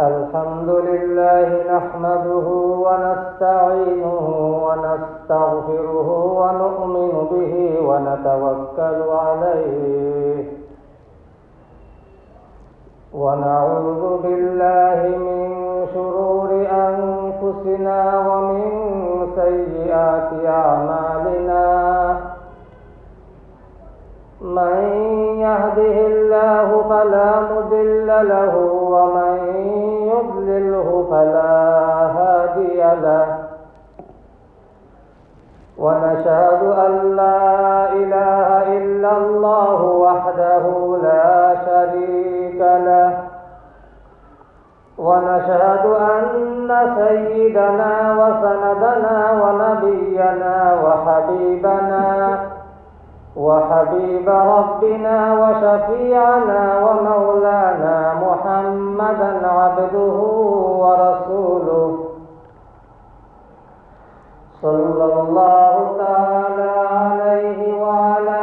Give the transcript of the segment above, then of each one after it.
الحمد لله نحمده ونستعينه ونستغفره ونؤمن به ونتوكل عليه ونعوذ بالله من شرور أنفسنا ومن سيئات أعمالنا من يهده الله فلا مضل له ومن يضلله فلا هادي له. ونشهد أن لا إله إلا الله وحده لا شريك له. ونشهد أن سيدنا وسندنا ونبينا وحبيبنا وحبيب ربنا وشفيعنا ومولانا محمدا عبده ورسوله. صلى الله تعالى عليه وعلى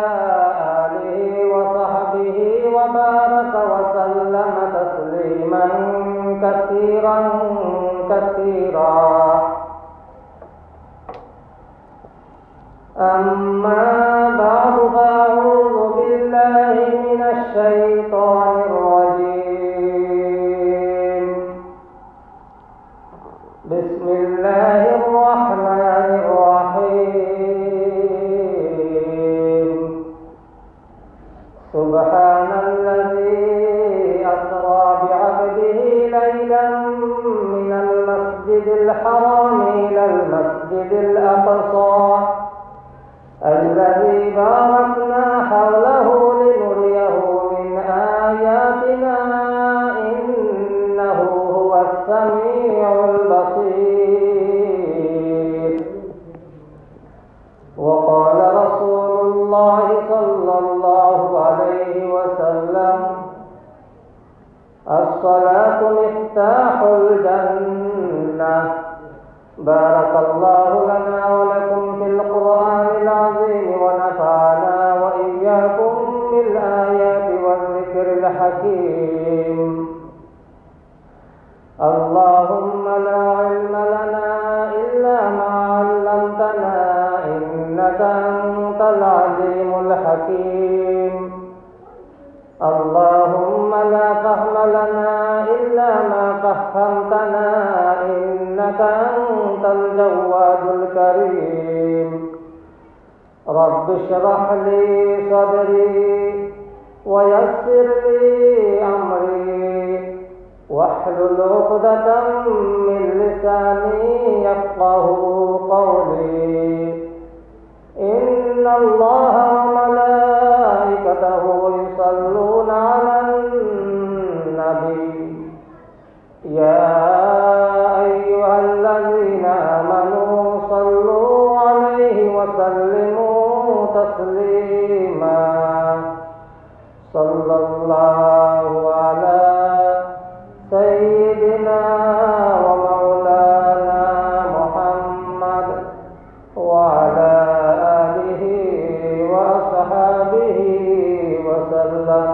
آله وصحبه وبارك وسلم تسليما كثيرا كثيرا. أما بعد فأعوذ بالله من الشيطان الرجيم. بسم الله الرحمن الرحيم. سبحان الذي أسرى بعبده ليلا من المسجد الحرام إلى المسجد الأقصى. الذي باركنا حوله لنريه من آياتنا إنه هو السميع البصير. وقال رسول الله صلى الله عليه وسلم الصلاة مفتاح الجنة. بارك الله لنا ولكم في القرآن العظيم ونفعنا وإياكم بالآيات والذكر الحكيم. اللهم لا علم لنا إلا ما علمتنا إنك أنت العليم الحكيم. اللهم لا فهم لنا إلا ما فهمتنا إنك أنت الجواد الكريم. رب اشرح لي صدري ويسر لي أمري. واحلل عقدة من لساني يفقه قولي. إن الله وملائكته يصلون على تسليما. صلى الله على سيدنا ومولانا محمد وعلى آله وأصحابه وسلم.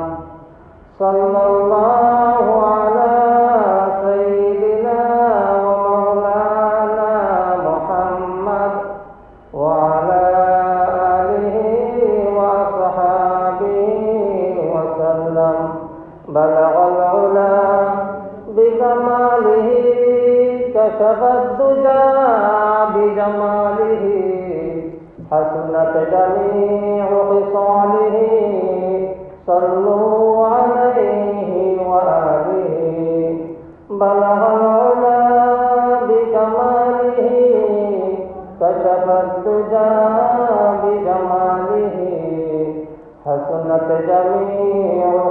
صلى الله शबद्दुजा बिजमालिह हसनत जमीउ खिसालिह सल्लू अलैहि व आलिहि बलह कशबद्दुजा बिजमालिह हसनत जमीउ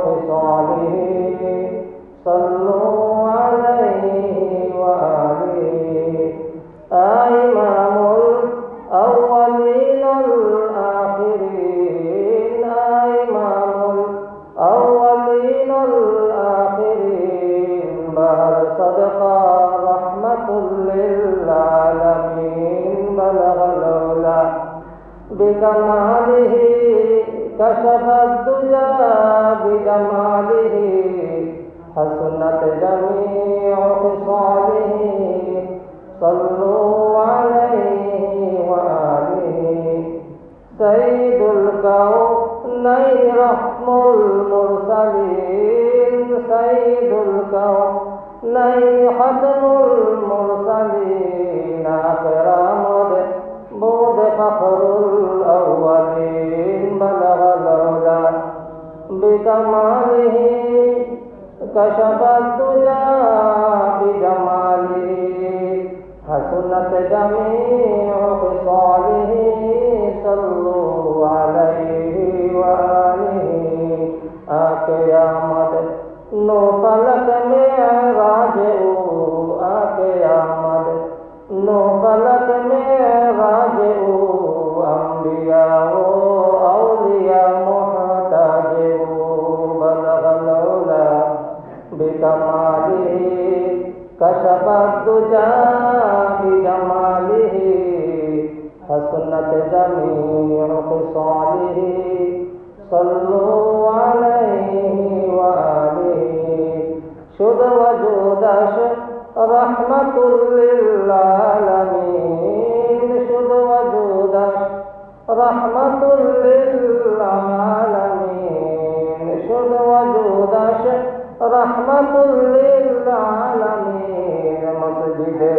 بكماله كشف الدجى بجماله حسنت جميع خصاله صلوا عليه وآله سيد الكونين رحم المرسلين سيد الكونين ختم المرسلين أكرم بود فخر हुआ दिन बना लौदा बेकमाल ही कशबुजा बेजमाल जमी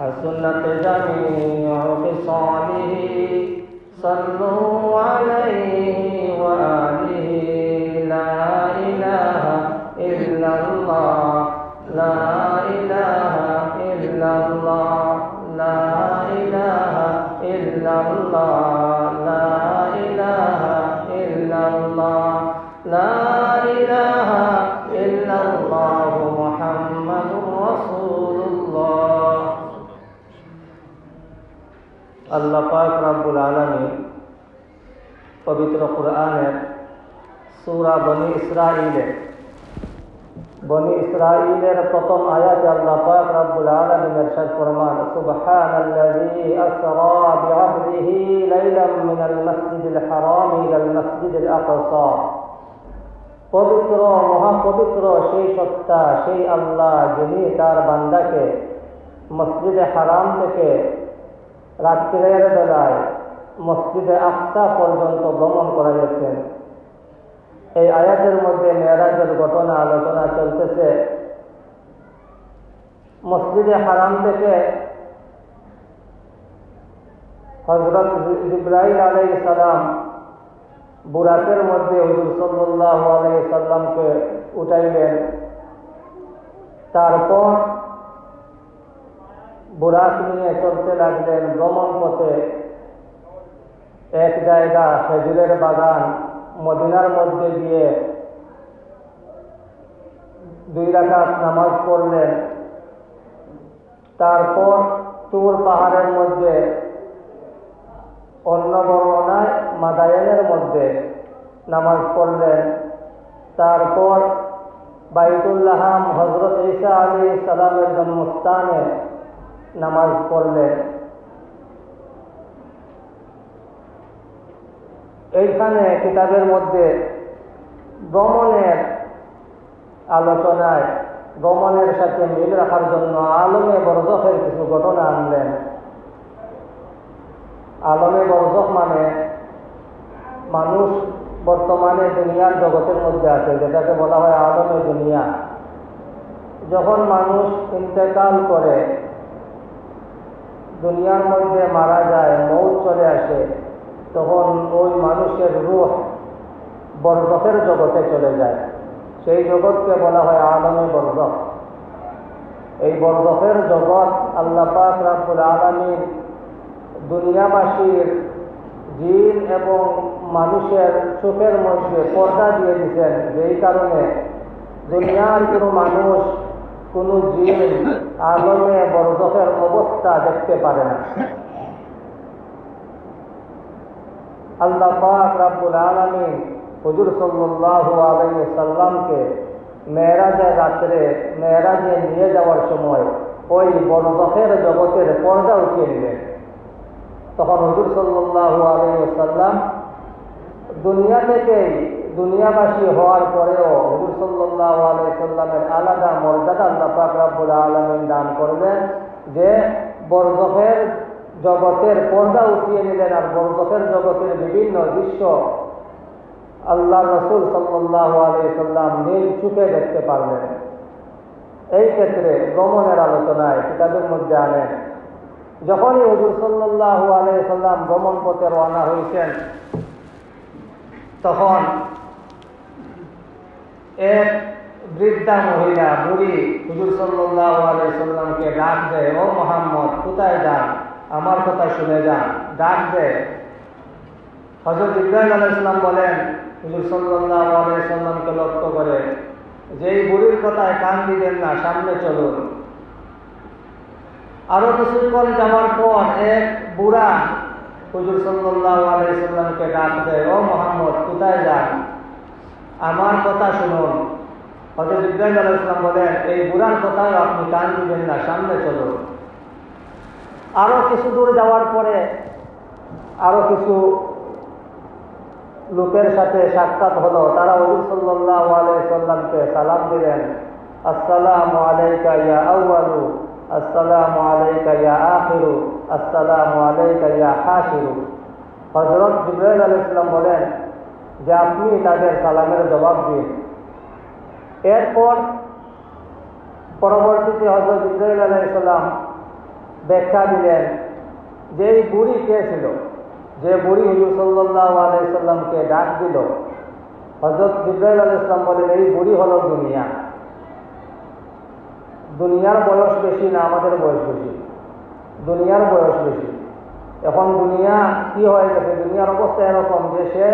حسنت جميع خصاله صلوا عليه বনি ইসরাঈলে। বনি ইসরাঈলের প্রথম আয়াতে আল্লাহ পাক রাব্বুল আলামিন ইরশাদ ফরমান, সুবহানাল্লাযী আসরা বি'আবদিহি লাইলাম মিনাল মাসজিদিল হারাম ইলাল মাসজিদিল আকসা। পবিত্র, মহাপবিত্র সেই সত্তা, সেই আল্লাহ যিনি তার বান্দাকে মসজিদে হারাম থেকে রাত্রের বেলায় মসজিদে আকসা পর্যন্ত ভ্রমণ করাইয়াছেন। এই আয়াতের মধ্যে মেয়েরাজের ঘটনা, আলোচনা চলতেছে। মসজিদে হারাম থেকে হজরত ইব্রাহিম আলাই সালাম বুরাকের মধ্যে হুজুর সাল্লাহ আলাই সাল্লামকে উঠাইলেন। তারপর বুরাক নিয়ে চলতে লাগলেন ভ্রমণ পথে এক জায়গা খেজুরের বাগান মদিনার মধ্যে গিয়ে দুই রাকাত নামাজ পড়লেন। তারপর তুর পাহাড়ের মধ্যে, অন্য বর্ণনায় মাদায়নের মধ্যে নামাজ পড়লেন। তারপর বাইতুল্লাহাম হজরত ঈসা আলী সালামের জন্মস্থানে নামাজ পড়লেন। এইখানে কিতাবের মধ্যে ভ্রমণের আলোচনায় ভ্রমণের সাথে মিল রাখার জন্য আলমে বরজখের কিছু ঘটনা আনলেন। আলমে বরজখ মানে মানুষ বর্তমানে দুনিয়ার জগতের মধ্যে আছে, যেটাকে বলা হয় আলমে দুনিয়া। যখন মানুষ ইন্তেকাল করে, দুনিয়ার মধ্যে মারা যায়, মৌত চলে আসে তখন ওই মানুষের রূহ বরজখের জগতে চলে যায়। সেই জগৎকে বলা হয় আলমে বরজক এই বরজকের জগৎ আল্লাহ পাক রাব্বুল আলমীর দুনিয়াবাসীর জিন এবং মানুষের চোখের মধ্যে পর্দা দিয়ে দিচ্ছেন যেই কারণে দুনিয়ার কোনো মানুষ, কোনো জিন আলমে বরজকের অবস্থা দেখতে পারে না। আল্লাহ পাক রাব্বুল আলমী হুজুর সাল্লাল্লাহু আলাইহি সাল্লামকে মেয়েরাজের রাত্রে মেয়েরাজে নিয়ে যাওয়ার সময় ওই বরজখের জগতের পর্দা উঠিয়ে নিলেন। তখন হুজুর সাল্লাল্লাহু আলাইহি সাল্লাম দুনিয়া থেকেই দুনিয়াবাসী হওয়ার পরেও হুজুর সাল্লাল্লাহু আলাইহি সাল্লামের আলাদা মর্যাদা আল্লাহ পাক রাব্বুল আলামিন দান করলেন যে বরজখের জগতের পর্দা উঠিয়ে নিলেন আর বরজখের জগতের বিভিন্ন দৃশ্য আল্লাহ রসুল সাল্লাহ আলাইসাল্লাম নিজ চুপে দেখতে পারলেন। এই ক্ষেত্রে ভ্রমণের আলোচনায় কিতাবের মধ্যে আনেন, যখনই হজুর সাল্লাহ আলাইসাল্লাম ভ্রমণ পথে রওনা হয়েছেন, তখন এক বৃদ্ধা মহিলা, বুড়ি হুজুর সাল্লাহ আলাইসাল্লামকে ডাক দেয়, ও মোহাম্মদ, কোথায় যান? আমার কথা শুনে যান। ডাক দেয় হজরত ইব্রাহিম আলাইসাল্লাম বলেন, হুজুর সাল্লাহ আলাইসাল্লামকে লক্ষ্য করে যে এই বুড়ির কথায় কান দিবেন না, সামনে চলুন। আরও কিছুক্ষণ যাওয়ার পর এক বুড়া হুজুর সাল্লাহ আলাইসাল্লামকে ডাক দেয় ও মোহাম্মদ, কোথায় যান? আমার কথা শুনুন। হজরত ইব্রাহিম আলাইসাল্লাম বলেন, এই বুড়ার কথায় আপনি কান দিবেন না, সামনে চলুন। আরও কিছু দূর যাওয়ার পরে আরও কিছু লোকের সাথে সাক্ষাৎ হলো। তারা হজুর সাল্লাহ আলাইসাল্লামকে সালাম দিলেন। আসসালামু আলাইকা ইয়া আউয়ালু, আসসালামু আলাইকা ইয়া আখিরু, আসসালামু আলাইকা ইয়া হাসিরু হজরত জিব্রাইল আলাইসাল্লাম বলেন, যে আপনি তাদের সালামের জবাব দিন। এরপর পরবর্তীতে হজরত জিব্রাইল আলাইসাল্লাম ব্যাখ্যা দিলেন যে এই বুড়ি কে ছিল? যে বুড়ি হুজুর সাল্লাহ আলাইসাল্লামকে ডাক দিল। হজরত জিব্রাইল আল ইসলাম বলেন, এই বুড়ি হল দুনিয়া। দুনিয়ার বয়স বেশি না আমাদের বয়স বেশি? দুনিয়ার বয়স বেশি। এখন দুনিয়া কি হয়ে গেছে? দুনিয়ার অবস্থা এরকম যে সে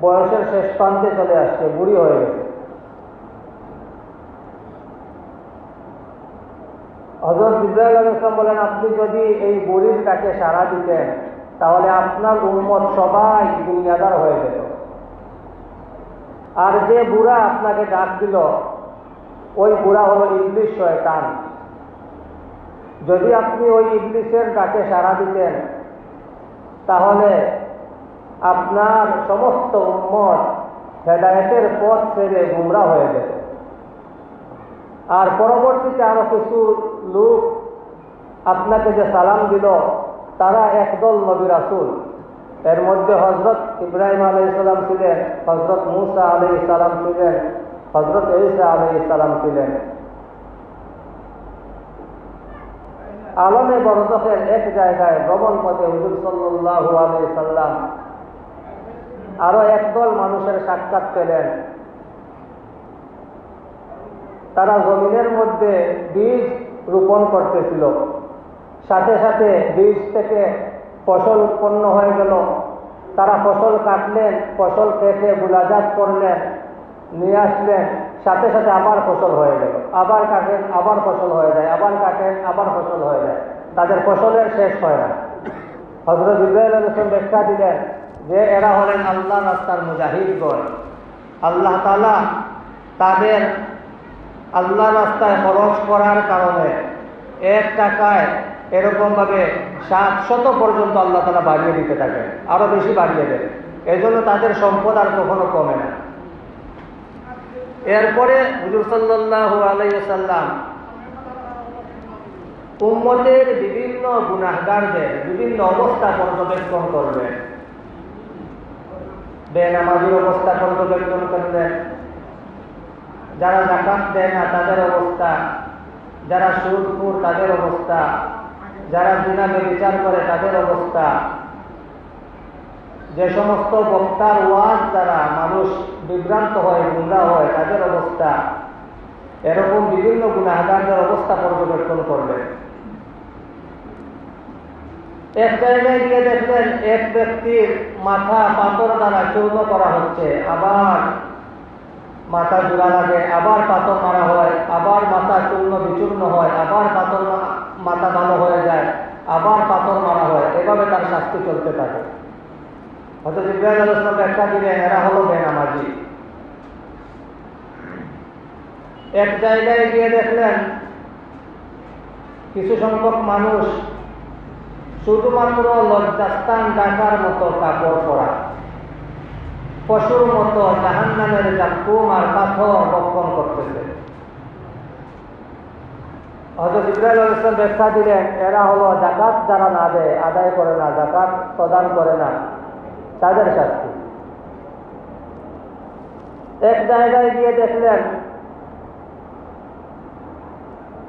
বয়সের শেষ প্রান্তে চলে আসছে, বুড়ি হয়ে গেছে। হজরত ইব্রাহিম আল ইসলাম বলেন, আপনি যদি এই বুড়ির কাছে সাড়া দিতেন, তাহলে আপনার উন্মত সবাই দুনিয়াদার হয়ে যেত। আর যে বুড়া আপনাকে ডাক দিল, ওই বুড়া হলো ইংলিশ শয়তান। যদি আপনি ওই ইংলিশের ডাকে সাড়া দিতেন, তাহলে আপনার সমস্ত উন্মত হেদায়তের পথ ছেড়ে গুমরা হয়ে যেত। আর পরবর্তীতে আরও কিছু লোক আপনাকে যে সালাম দিল, তারা একদল নবী রাসুল। এর মধ্যে হজরত ইব্রাহিম আলাই সালাম ছিলেন হজরত মুসা আলাই সালাম ছিলেন হজরত ঈসা আলাই সালাম ছিলেন। আলমে বরদফের এক জায়গায় ভ্রমণ পথে হুজুর সাল্লু আলাই সাল্লাম আরও একদল মানুষের সাক্ষাৎ পেলেন। তারা জমিনের মধ্যে বীজ রোপণ করতেছিল। সাথে সাথে বীজ থেকে ফসল উৎপন্ন হয়ে গেল। তারা ফসল কাটলেন, ফসল কেটে গুলাজাত করলেন, নিয়ে আসলেন। সাথে সাথে আবার ফসল হয়ে গেল। আবার কাটেন, আবার ফসল হয়ে যায়, আবার কাটেন, আবার ফসল হয়ে যায়। তাদের ফসলের শেষ হয় না। হজরত ইব্রাহিম আলম ব্যাখ্যা দিলেন যে, এরা হলেন আল্লাহ রাস্তার মুজাহিদগণ আল্লাহ তালা তাদের আল্লাহ রাস্তায় খরচ করার কারণে এক টাকায় এরকমভাবে সাত শত পর্যন্ত আল্লাহ তালা বাড়িয়ে দিতে থাকে, আরও বেশি বাড়িয়ে দেন এজন্য তাদের সম্পদ আর কখনো কমে না। এরপরে হুজুর সাল্লাহ আলাইসাল্লাম উম্মতের বিভিন্ন গুণাহগারদের বিভিন্ন অবস্থা পর্যবেক্ষণ করবেন বেনামাজির অবস্থা পর্যবেক্ষণ করবেন যারা জাকাত দেয় না, তাদের অবস্থা। যারা সুরপুর তাদের অবস্থা। যারা দিনাকে বিচার করে, তাদের অবস্থা। যে সমস্ত বক্তার ওয়াজ দ্বারা মানুষ বিভ্রান্ত হয়, গুমরা হয়, তাদের অবস্থা। এরকম বিভিন্ন গুণাগারদের অবস্থা পর্যবেক্ষণ করবেন এক জায়গায় গিয়ে দেখলেন, এক ব্যক্তির মাথা পাথর দ্বারা চূর্ণ করা হচ্ছে। আবার মাথা জোড়া লাগে, আবার পাথর মারা হয়, আবার মাথা চূর্ণ বিচূর্ণ হয়, আবার পাথর মাথা ভালো হয়ে যায়, আবার পাথর মারা হয়, এভাবে তার শাস্তি চলতে থাকে। হয়তো জিব্রাইল আলোচনা ব্যাখ্যা এরা হলো বেনামাজি। এক জায়গায় গিয়ে দেখলেন, কিছু সংখ্যক মানুষ, শুধুমাত্র লজ্জাস্থান ডাকার মতো কাপড় পরা। পশুর মতো জাহান নামের জাকুম আর পাথর বক্ষণ করতেছে। হজরত ইব্রাহিম ইসলাম ব্যাখ্যা দিলেন, এরা হলো জাকাত যারা না দেয়, আদায় করে না, জাকাত প্রদান করে না, তাদের শাস্তি। এক জায়গায় গিয়ে দেখলেন,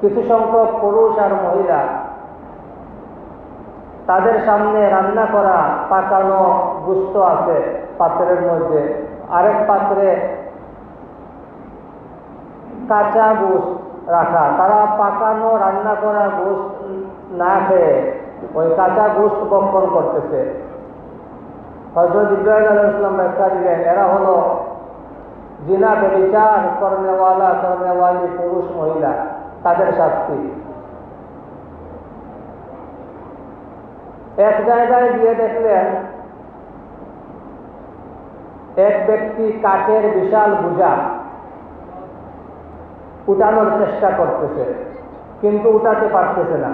কিছু সংখ্যক পুরুষ আর মহিলা তাদের সামনে রান্না করা, পাকানো, গুস্ত আছে। পাত্রের মধ্যে। আরেক পাত্রে কাঁচা গোস্ত রাখা। তারা পাকানো, রান্না করা গোস্ত না খেয়ে ওই কাঁচা গোস্ত বক্ষণ করতেছে। হজরত ইব্রাহিম ব্যাখ্যা দিলেন, এরা হলো জিনা বেবিচার কর্নেওয়ালা, কর্নেওয়ালি পুরুষ, মহিলা। তাদের শাস্তি। এক জায়গায় গিয়ে দেখলেন এক ব্যক্তি কাঠের বিশাল বোঝা উঠানোর চেষ্টা করতেছে, কিন্তু উঠাতে পারতেছে না।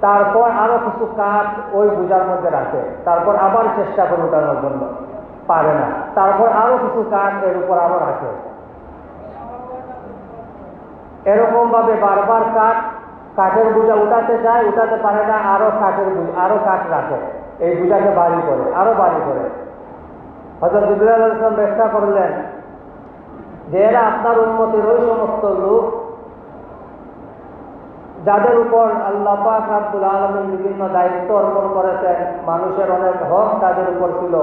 তারপর আরও কিছু কাঠ ওই বোঝার মধ্যে রাখে, তারপর আবার চেষ্টা করে উঠানোর জন্য পারে না। তারপর আরও কিছু কাঠ এর উপর আরও রাখে। এরকম ভাবে বারবার কাঠ কাঠের বোঝা উঠাতে যায়, উঠাতে পারে না, আরও কাঠের আরও কাঠ রাখে। এই বোঝাকে বাড়ি করে, আরও বাড়ি করে। হজরত ইব্রাহিম ইসলাম ব্যাখ্যা করলেন যে এরা আপনার উন্মতির ওই সমস্ত লোক যাদের উপর আল্লাহ পাক রাব্বুল আলমিন বিভিন্ন দায়িত্ব অর্পণ করেছেন। মানুষের অনেক হক তাদের উপর ছিল।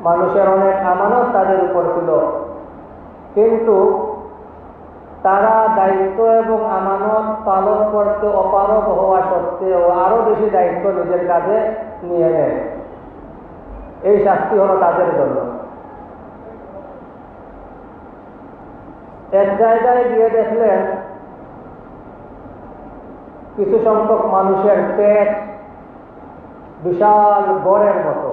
মানুষের অনেক আমানত তাদের উপর ছিল। কিন্তু তারা দায়িত্ব এবং আমানত পালন করতে অপারগ হওয়া সত্ত্বেও আরও বেশি দায়িত্ব নিজের কাছে নিয়ে নেয়। এই শাস্তি হলো তাদের জন্য। এক জায়গায় গিয়ে দেখলেন কিছু সংখ্যক মানুষের পেট বিশাল গড়ের মতো।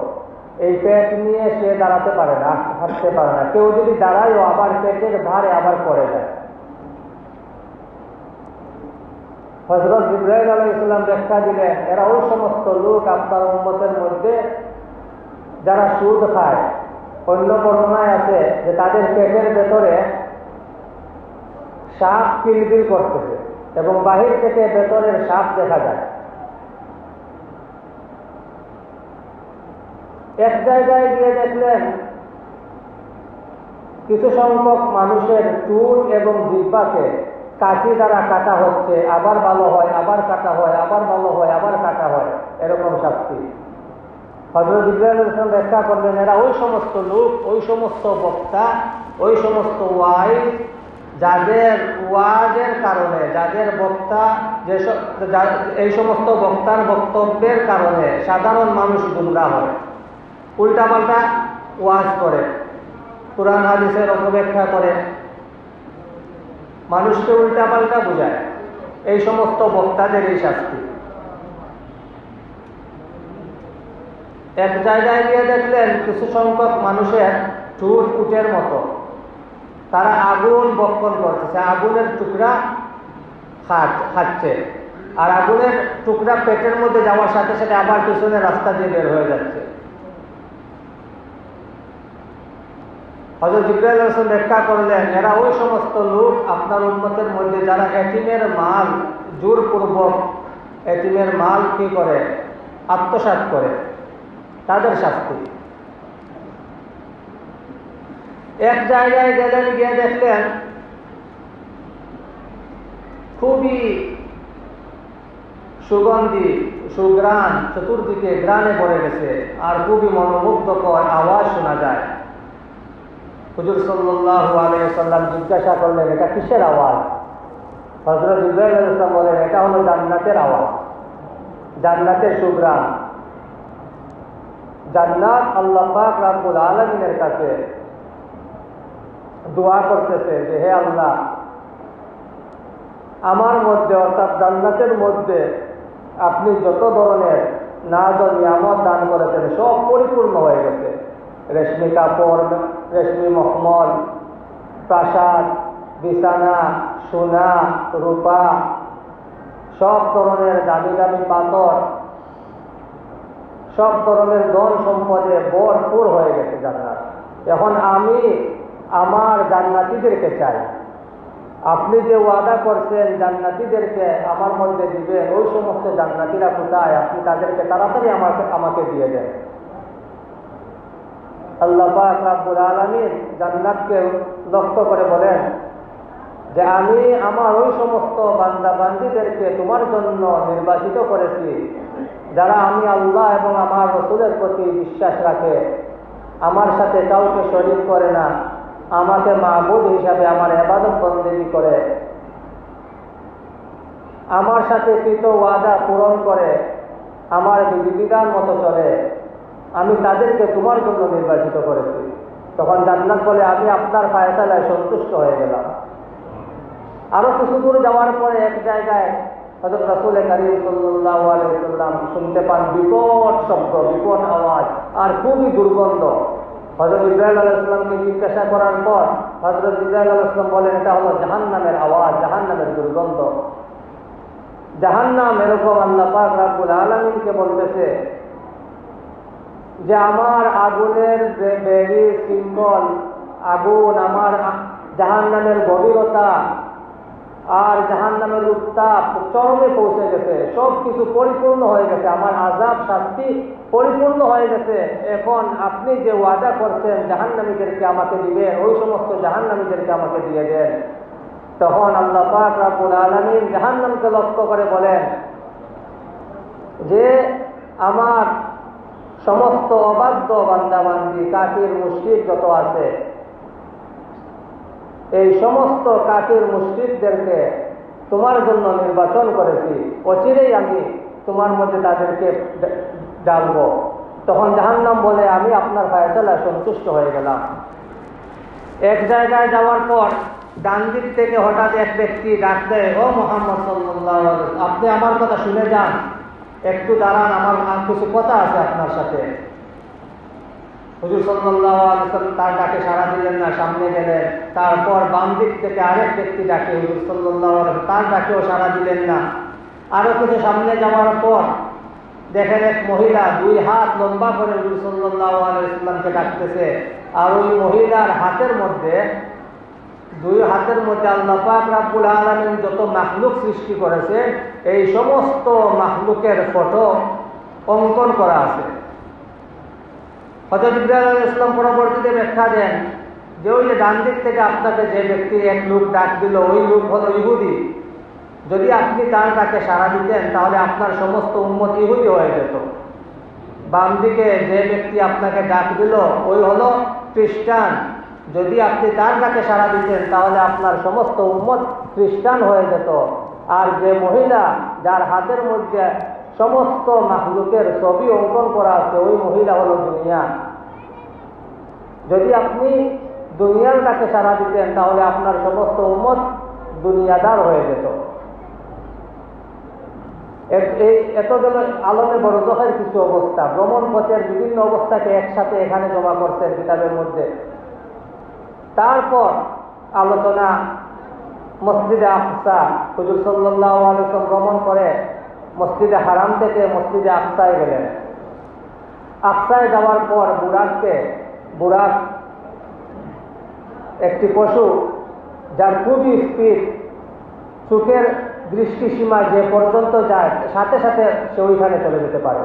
এই পেট নিয়ে সে দাঁড়াতে পারে না, হাঁটতে পারে না। কেউ যদি দাঁড়ায়ও আবার পেটের ভারে আবার পড়ে যায়। হজরত ইব্রাহিম আলাই ইসলাম ব্যাখ্যা দিলেন এরা ওই সমস্ত লোক আপনার উন্মতের মধ্যে যারা সুদ খায়, অন্য বর্ণনায় আছে যে তাদের পেটের ভেতরে সাপ কিলবিল করতেছে এবং বাহির থেকে ভেতরের সাপ দেখা যায়। এক জায়গায় গিয়ে দেখলেন কিছু সংখ্যক মানুষের চুল এবং জিব্বাকে কাঠি দ্বারা কাটা হচ্ছে, আবার ভালো হয়, আবার কাটা হয়, আবার ভালো হয়, আবার কাটা হয়, এরকম শাস্তি হজরত ইব্রাহিম ব্যাখ্যা করলেন, এরা ওই সমস্ত লোক, ওই সমস্ত বক্তা, ওই সমস্ত ওয়াই যাদের ওয়াজের কারণে, যাদের বক্তা, যে এই সমস্ত বক্তার বক্তব্যের কারণে সাধারণ মানুষ গুমরা হয়। উল্টাপাল্টা ওয়াজ করে, কোরআন, হাদিসের অপব্যাখ্যা করে। মানুষকে উল্টাপাল্টা বোঝায়। এই সমস্ত বক্তাদের এই শাস্তি। এক জায়গায় গিয়ে দেখলেন কিছু সংখ্যক মানুষের চুট উটের মতো। তারা আগুন বক্ষণ করতেছে। আগুনের টুকরা খাচ্ছে আর আগুনের টুকরা পেটের মধ্যে যাওয়ার সাথে সাথে আবার পিছনে রাস্তা দিয়ে বের হয়ে যাচ্ছে। হজরত করলেন, এরা ওই সমস্ত লোক আপনার উন্মতের মধ্যে যারা এটিমের মাল জোরপূর্বক এটিমের মাল কি করে? আত্মসাত করে। তাদের শাস্তি। এক জায়গায় গেলেন, গিয়ে দেখলেন খুবই সুগন্ধি সুগ্রাণ চতুর্দিকে গ্রানে ভরে গেছে আর খুবই মনোমুগ্ধকর আওয়াজ শোনা যায়। হুজুর সাল্লাহ আলাইসাল্লাম জিজ্ঞাসা করলেন, এটা কিসের আওয়াজ? হজরত ইব্রাহিম বলেন এটা হলো জান্নাতের আওয়াজ, জান্নাতের সুগ্রাম জান্নাত আল্লাহ পাক রাব্বুল আলমিনের কাছে দোয়া করতেছে যে, হে আল্লাহ, আমার মধ্যে অর্থাৎ জান্নাতের মধ্যে আপনি যত ধরনের নাজ ও নিয়ামত দান করেছেন, সব পরিপূর্ণ হয়ে গেছে। রেশমি কাপড়, রেশমি মখমল, প্রাসাদ, বিছানা, সোনা, রূপা, সব ধরনের দামি দামি পাথর সব ধরনের ধন সম্পদে ভরপুর হয়ে গেছে জান্নাত। এখন আমি আমার জান্নাতিদেরকে চাই। আপনি যে ওয়াদা করছেন জান্নাতিদেরকে আমার মধ্যে দিবেন, ওই সমস্ত জান্নাতিরা কোথায়? আপনি তাদেরকে তাড়াতাড়ি আমাকে আমাকে দিয়ে দেন। আল্লাহ আলামিন জান্নাতকে লক্ষ্য করে বলেন যে, আমি আমার ওই সমস্ত বান্দা বান্দিদেরকে তোমার জন্য নির্বাচিত করেছি। যারা আমি আল্লাহ এবং আমার রসুলের প্রতি বিশ্বাস রাখে, আমার সাথে কাউকে শরীর করে না, আমাকে মাহবুদ হিসাবে আমার এবাদত বন্দেগি করে, আমার সাথে কৃত ওয়াদা পূরণ করে, আমার বিধিবিধান মতো চলে, আমি তাদেরকে তোমার জন্য নির্বাচিত করেছি। তখন জান্নাত বলে, আমি আপনার ফায়সালায় সন্তুষ্ট হয়ে গেলাম। আরও কিছু দূর যাওয়ার পরে এক জায়গায় হজরত শুনতে পান বিকট শব্দ, বিকট আওয়াজ আর খুবই দুর্গন্ধ। হজরত ইব্রাহিম আলাইসাল্লামকে জিজ্ঞাসা করার পর হজরত ইব্রাহিম আলাইসলাম বলেন, এটা হলো জাহান নামের আওয়াজ জাহান নামের দুর্গন্ধ। জাহান নাম এরকম আল্লাহ পাক রাব্বুল আলমিনকে বলতেছে যে, আমার আগুনের যে বেরি সিম্বল, আগুন আমার জাহান নামের গভীরতা আর জাহান নামের উত্তাপ চরমে পৌঁছে গেছে। সব কিছু পরিপূর্ণ হয়ে গেছে। আমার আজাব শাস্তি পরিপূর্ণ হয়ে গেছে। এখন আপনি যে ওয়াদা করছেন, জাহান্নামীদেরকে আমাকে দিবেন, ওই সমস্ত জাহান্নামীদেরকে আমাকে দিয়ে দেন। তখন আল্লাহ পাক রাবুল আলমিন জাহান্নামকে লক্ষ্য করে বলেন যে, আমার সমস্ত অবাধ্য বান্দাবান্দি কাকির মুশরিক যত আছে এই সমস্ত কাকির মুসজিদদেরকে তোমার জন্য নির্বাচন করেছি। অচিরেই আমি তোমার মধ্যে তাদেরকে ডাকবো তখন জাহান্নাম বলে, আমি আপনার ফায়সালায় সন্তুষ্ট হয়ে গেলাম। এক জায়গায় যাওয়ার পর ডান দিক থেকে হঠাৎ এক ব্যক্তি ডাক দেয়, ও মোহাম্মদ সাল্লাহ আপনি আমার কথা শুনে যান। একটু দাঁড়ান, আমার কিছু কথা আছে আপনার সাথে। হুজুর সাল্লাহ তার ডাকে সাড়া দিলেন না, সামনে গেলেন। তারপর বাম দিক থেকে আরেক ব্যক্তি ডাকে, হুজুর সাল্লাহ তার ডাকেও সাড়া দিলেন না। আরও কিছু সামনে যাওয়ার পর দেখেন এক মহিলা দুই হাত লম্বা করে হুজুর সাল্লাহ আলাইসাল্লামকে ডাকতেছে। আর ওই মহিলার হাতের মধ্যে, দুই হাতের মধ্যে আল্লাহ পাক রাব্বুল আলমিন যত মাহলুক সৃষ্টি করেছে এই সমস্ত মাহলুকের ফটো অঙ্কন করা আছে। হজরত ইব্রাহিম ইসলাম পরবর্তীতে ব্যাখ্যা দেন যে ওই যে ডান দিক থেকে আপনাকে যে ব্যক্তি এক লোক ডাক দিল, ওই লোক হলো ইহুদি। যদি আপনি তার ডাকে সাড়া দিতেন, তাহলে আপনার সমস্ত উন্মত ইহুদি হয়ে যেত। বাম দিকে যে ব্যক্তি আপনাকে ডাক দিল, ওই হলো খ্রিস্টান। যদি আপনি তার ডাকে সাড়া দিতেন, তাহলে আপনার সমস্ত উন্মত খ্রিস্টান হয়ে যেত। আর যে মহিলা যার হাতের মধ্যে সমস্ত মাহলুকের ছবি অঙ্কন করা আছে, ওই মহিলা হলো দুনিয়া। যদি আপনি দুনিয়ার কাছে সাড়া দিতেন, তাহলে আপনার সমস্ত উন্মত দুনিয়াদার হয়ে যেত। এত গেল আলমে বড়দহের কিছু অবস্থা। ভ্রমণ পথের বিভিন্ন অবস্থাকে একসাথে এখানে জমা করছেন কিতাবের মধ্যে। তারপর আলোচনা মসজিদে আফসা হুজুর সাল্লাহ আলসাম ভ্রমণ করে। মসজিদে হারাম থেকে মসজিদে আফসায় গেলেন। আফসায় যাওয়ার পর বুড়াককে বুড়াক একটি পশু, যার খুবই স্পিড, চোখের দৃষ্টিসীমা যে পর্যন্ত যায়, সাথে সাথে সে ওইখানে চলে যেতে পারে।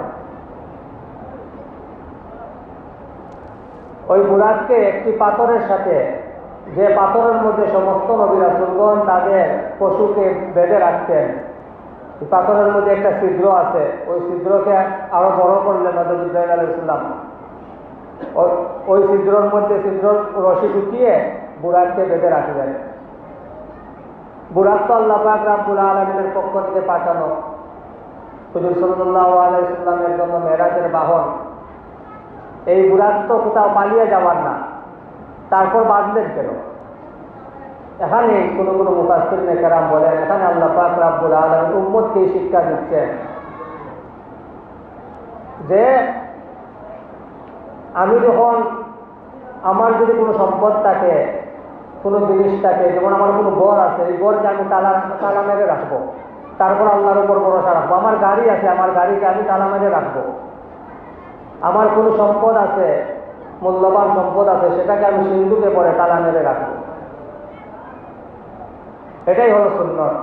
ওই বুড়াককে একটি পাথরের সাথে, যে পাথরের মধ্যে সমস্ত নবীরা সুলগন তাদের পশুকে বেঁধে রাখতেন। পাথরের মধ্যে একটা ছিদ্র আছে, ওই ছিদ্রকে আরও বড় করলেন হজরত ওই ছিদ্রর মধ্যে ছিদ্র রশি ঢুকিয়ে বুড়াককে বেঁধে রাখলেন বুড়াক তো আল্লাহ পাক রাব্বুল আলমিনের পক্ষ থেকে পাঠানো। হুজুর সাল্লাহ আলাইসাল্লামের জন্য মেরাজের বাহন। এই বুড়াক তো কোথাও পালিয়ে যাওয়ার না। তারপর বাঁধলেন কেন? এখানে কোনো কোনো মুখাস্তির নেকেরাম বলেন, এখানে আল্লাহ পাক রাব্বুল আলম উম্মতকে শিক্ষা দিচ্ছেন। যে আমি যখন আমার যদি কোনো সম্পদ থাকে, কোনো জিনিস থাকে, যেমন আমার কোনো বর আছে, এই ঘরকে আমি তালা তালা মেরে রাখব। তারপর আল্লাহর উপর ভরসা রাখব। আমার গাড়ি আছে, আমার গাড়িকে আমি তালা মেরে রাখব। আমার কোনো সম্পদ আছে, মূল্যবান সম্পদ আছে, সেটাকে আমি সিন্ধুকে পরে তালা মেরে রাখব। এটাই হলো সুন্নত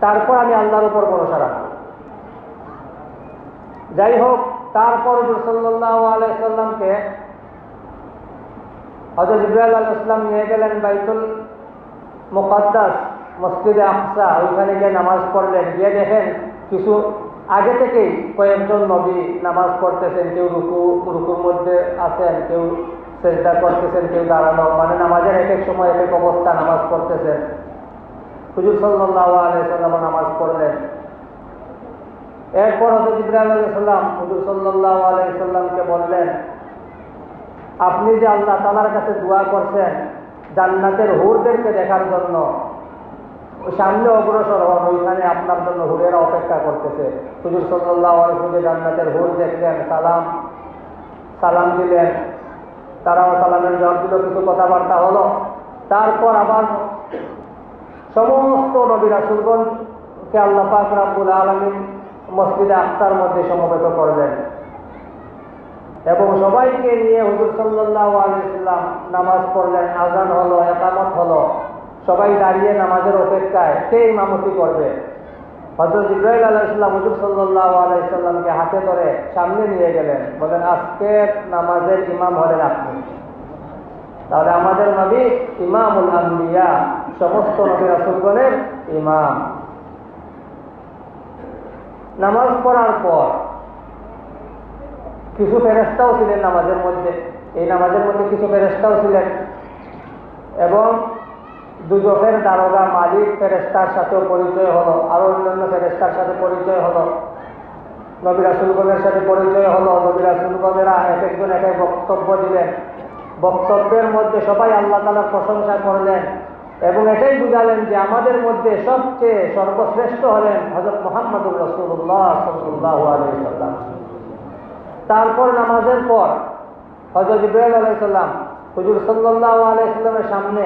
তারপর আমি আল্লাহর উপর ভরসা রাখব। যাই হোক তারপর সাল্লাহ আলাইসাল্লামকে হজরত আল ইসলাম নিয়ে গেলেন বাইতুল মুকদ্দাস, মসজিদে আকসা। ওইখানে গিয়ে নামাজ পড়লেন। গিয়ে দেখেন কিছু আগে থেকেই কয়েকজন নবী নামাজ পড়তেছেন। কেউ রুকু, রুকুর মধ্যে আছেন, কেউ চেষ্টা করতেছেন, কেউ দাঁড়ানো মানে নামাজের এক এক সময় এক এক অবস্থা নামাজ পড়তেছেন। হুজুর সাল্লাহ আলাইসাল্লাম নামাজ পড়লেন। এরপর হজরত ইব্রাহিম আলাইসাল্লাম হুজুর সাল্লাহ আলাইসাল্লামকে বললেন, আপনি যে আল্লাহ তালার কাছে দোয়া করছেন জান্নাতের হুরদেরকে দেখার জন্য, সামনে অগ্রসর হন, ওইখানে আপনার জন্য হুরেরা অপেক্ষা করতেছে। হুজুর সাল্লাহ আলাইসুল্লাহ জান্নাতের হুর দেখলেন, সালাম সালাম দিলেন। তারাও সালামের জবাব দিল, কিছু কথাবার্তা হলো। তারপর আবার সমস্ত নবী রাসুলগণকে আল্লাহ পাক আলমিন মসজিদে আখতার মধ্যে সমবেত করবেন এবং সবাইকে নিয়ে হুজুর সাল্লাহ আলাইসাল্লাম নামাজ পড়লেন, আজান হলো, একামত হলো। সবাই দাঁড়িয়ে নামাজের অপেক্ষায়, কে ইমামতি করবে? হজরত ইব্রাহিম আলাইসাল্লাম হুজুর সাল্লাহ আলাইসাল্লামকে হাতে ধরে সামনে নিয়ে গেলেন। বলেন, আজকে নামাজের ইমাম হলেন আপনি। তাহলে আমাদের নবী ইমামুল আম্বিয়া, সমস্ত নবী রাসুলগণের ইমাম। নামাজ পড়ার পর কিছু ফেরেস্তাও ছিলেন নামাজের মধ্যে। এই নামাজের মধ্যে কিছু ফেরেস্তাও ছিলেন। এবং দুজকের দারোগা মালিক ফেরেস্তার সাথেও পরিচয় হলো, আরও অন্যান্য ফেরেস্তার সাথে পরিচয় হলো। নবী রাসুলগণের সাথে পরিচয় হলো, নবী রাসুলগণেরা এক একজন এক এক বক্তব্য দিলেন। বক্তব্যের মধ্যে সবাই আল্লাহ তালার প্রশংসা করলেন এবং এটাই বুঝালেন যে আমাদের মধ্যে সবচেয়ে সর্বশ্রেষ্ঠ হলেন হজরত মোহাম্মদুর রসুল্লাহ তারপর নামাজের পর হজরত ইব্রাহিম আলাইসাল্লাম হুজুর সাল্লাহ আলাইসাল্লামের সামনে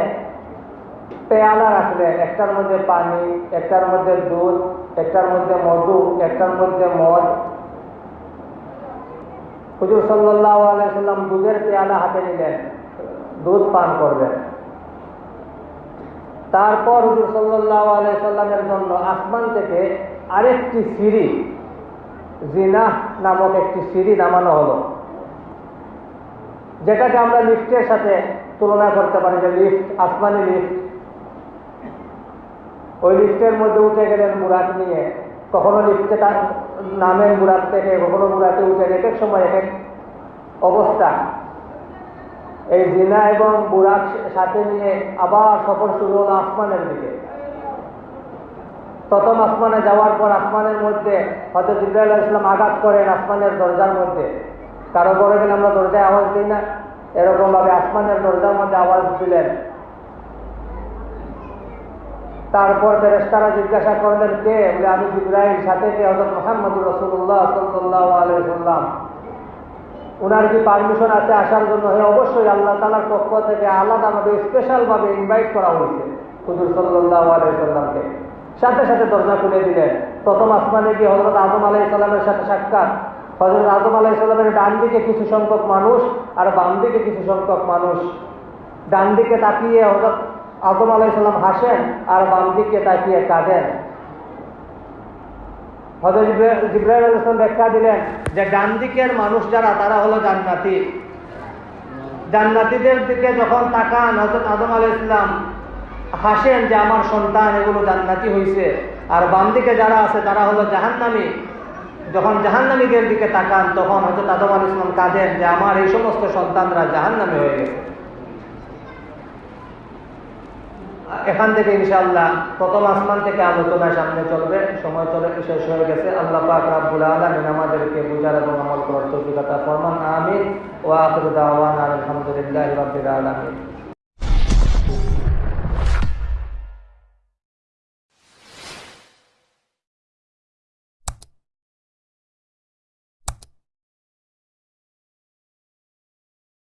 পেয়ালা রাখলেন একটার মধ্যে পানি, একটার মধ্যে দুধ, একটার মধ্যে মধু, একটার মধ্যে মদ। হুজুর আলাইসাল্লাম দুধের পেয়ালা হাতে নিলেন, দুধ পান করবেন তারপর হুজুর সাল্লাহ আলাইসাল্লামের জন্য আসমান থেকে আরেকটি সিঁড়ি, জিনা নামক একটি সিঁড়ি নামানো হলো। যেটাকে আমরা লিফটের সাথে তুলনা করতে পারি যে লিফট, আসমানি লিফট। ওই লিফটের মধ্যে উঠে গেলেন বুড়াক নিয়ে। কখনো লিফটে তার নামের বুড়াক থেকে কখনো বুড়াকে উঠে এক এক সময় এক এক অবস্থা। এই জিনা এবং বুড়াক সাথে নিয়ে আবার সফর শুরু হলো আসমানের দিকে। প্রথম আসমানে যাওয়ার পর আসমানের মধ্যে হয়তো জিব্রাইল ইসলাম আঘাত করেন আসমানের দরজার মধ্যে। কারও গেলে আমরা দরজায় আওয়াজ দিই না। এরকম ভাবে আসমানের দরজার মধ্যে আওয়াজ দিলেন। তারপর ফেরেস্তারা জিজ্ঞাসা করলেন, কে? বলে, আমি জিব্রাইল, সাথে কে? হজরত মোহাম্মদুর রসুল্লাহ সাল্লাহ আলাইসাল্লাম ওনার কি পারমিশন আছে আসার জন্য? হ্যাঁ অবশ্যই আল্লাহ তালার পক্ষ থেকে আলাদাভাবে স্পেশালভাবে ইনভাইট করা হয়েছে হুজুর সাল্লাহ আলাইসাল্লামকে সাথে সাথে দরজা খুলে দিলেন। প্রথম আসমানে গিয়ে হজরত আজম আলাই সাল্লামের সাথে সাক্ষাৎ। হজরত আদম আলাই সাল্লামের ডান দিকে কিছু সংখ্যক মানুষ আর বাম দিকে কিছু সংখ্যক মানুষ। ডান দিকে তাকিয়ে হজরত আদম আলাই সাল্লাম হাসেন আর বাম দিকে তাকিয়ে কাঁদেন। হজরত জিব্রাহিম আলাইসলাম ব্যাখ্যা দিলেন যে ডান দিকের মানুষ যারা, তারা হলো জান্নাতি। জান্নাতিদের দিকে যখন তাকান হজরত আদম আলাই হাসেন যে আমার সন্তান, এগুলো জান্নাতি হয়েছে আর বাম দিকে যারা আছে, তারা হলো জাহান্নামী। যখন জাহান্নামীদের দিকে তাকান, তখন হয়তো আদম আল ইসলাম কাঁদেন যে আমার এই সমস্ত সন্তানরা জাহান্নামী হয়ে গেছে। এখান থেকে ইনশাআল্লাহ প্রথম আসমান থেকে আলোচনা সামনে চলবে, সময় চলে শেষ হয়ে গেছে। আল্লাহ পাক রাব্বুল আলামিন আমাদেরকে বুঝার এবং আমল করার তৌফিক আতা ফরমান, আমিন। ওয়া আখিরু দাওয়ানা আলহামদুলিল্লাহি রাব্বিল আলামিন।